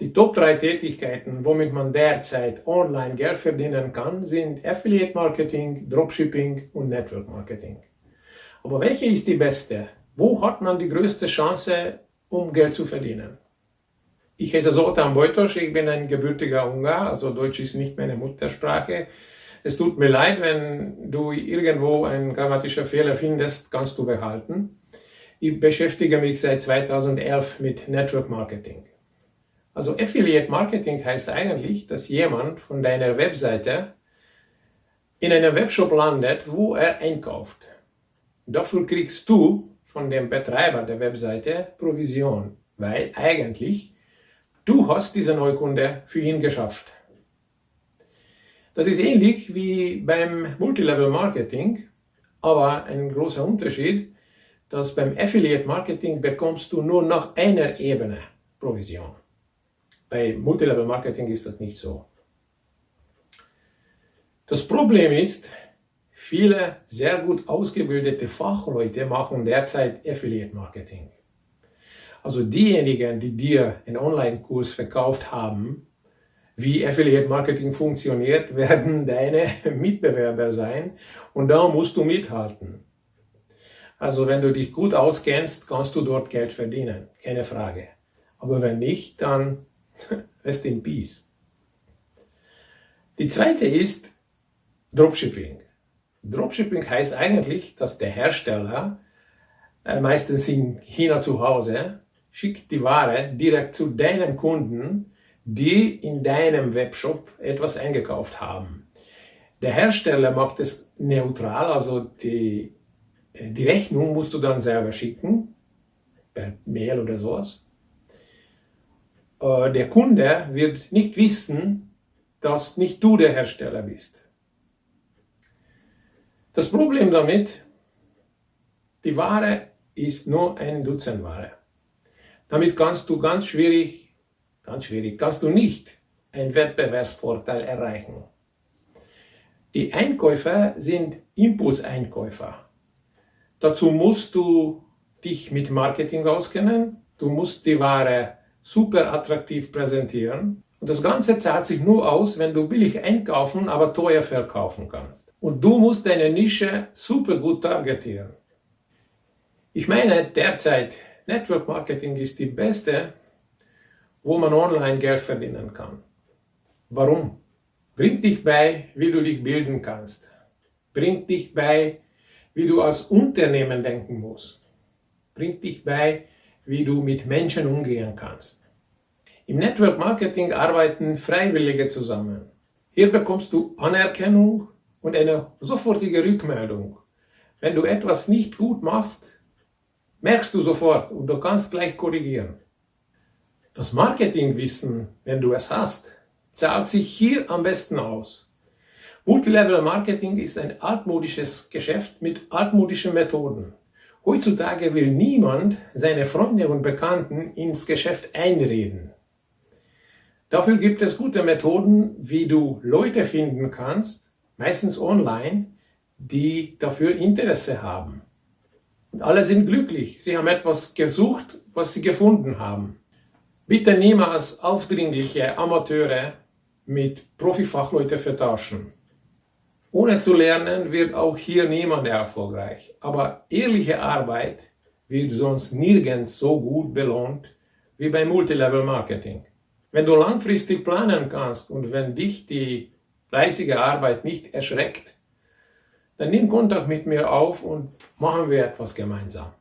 Die Top 3 Tätigkeiten, womit man derzeit online Geld verdienen kann, sind Affiliate Marketing, Dropshipping und Network Marketing. Aber welche ist die beste? Wo hat man die größte Chance, um Geld zu verdienen? Ich heiße Zoltan Bojtos, ich bin ein gebürtiger Ungar, also Deutsch ist nicht meine Muttersprache. Es tut mir leid, wenn du irgendwo einen grammatischen Fehler findest, kannst du behalten. Ich beschäftige mich seit 2011 mit Network Marketing. Also Affiliate Marketing heißt eigentlich, dass jemand von deiner Webseite in einem Webshop landet, wo er einkauft. Dafür kriegst du von dem Betreiber der Webseite Provision, weil eigentlich du hast diese Neukunde für ihn geschafft. Das ist ähnlich wie beim Multilevel Marketing, aber ein großer Unterschied, dass beim Affiliate Marketing bekommst du nur nach einer Ebene Provision. Bei Multilevel Marketing ist das nicht so. Das Problem ist, viele sehr gut ausgebildete Fachleute machen derzeit Affiliate Marketing. Also diejenigen, die dir einen Online-Kurs verkauft haben, wie Affiliate Marketing funktioniert, werden deine Mitbewerber sein und da musst du mithalten. Also wenn du dich gut auskennst, kannst du dort Geld verdienen, keine Frage. Aber wenn nicht, dann Rest in Peace. Die zweite ist Dropshipping. Dropshipping heißt eigentlich, dass der Hersteller, äh, meistens in China zu Hause, schickt die Ware direkt zu deinem Kunden, die in deinem Webshop etwas eingekauft haben. Der Hersteller macht es neutral, also die, äh, die Rechnung musst du dann selber schicken, per Mail oder sowas. Äh, der Kunde wird nicht wissen, dass nicht du der Hersteller bist. Das Problem damit, die Ware ist nur ein Dutzend Ware. Damit kannst du ganz schwierig, ganz schwierig, kannst du nicht einen Wettbewerbsvorteil erreichen. Die Einkäufer sind Impulseinkäufer. Dazu musst du dich mit Marketing auskennen, du musst die Ware super attraktiv präsentieren. Und das Ganze zahlt sich nur aus, wenn du billig einkaufen, aber teuer verkaufen kannst. Und du musst deine Nische super gut targetieren. Ich meine, derzeit Network Marketing ist die beste, wo man online Geld verdienen kann. Warum? Bringt dich bei, wie du dich bilden kannst. Bringt dich bei, wie du als Unternehmen denken musst. Bringt dich bei, wie du mit Menschen umgehen kannst. Im Network Marketing arbeiten Freiwillige zusammen. Hier bekommst du Anerkennung und eine sofortige Rückmeldung. Wenn du etwas nicht gut machst, merkst du sofort und du kannst gleich korrigieren. Das Marketingwissen, wenn du es hast, zahlt sich hier am besten aus. Multilevel Marketing ist ein altmodisches Geschäft mit altmodischen Methoden. Heutzutage will niemand seine Freunde und Bekannten ins Geschäft einreden. Dafür gibt es gute Methoden, wie du Leute finden kannst, meistens online, die dafür Interesse haben. Und alle sind glücklich. Sie haben etwas gesucht, was sie gefunden haben. Bitte niemals aufdringliche Amateure mit Profifachleute vertauschen. Ohne zu lernen wird auch hier niemand erfolgreich. Aber ehrliche Arbeit wird sonst nirgends so gut belohnt wie beim Multilevel Marketing. Wenn du langfristig planen kannst und wenn dich die fleißige Arbeit nicht erschreckt, dann nimm Kontakt mit mir auf und machen wir etwas gemeinsam.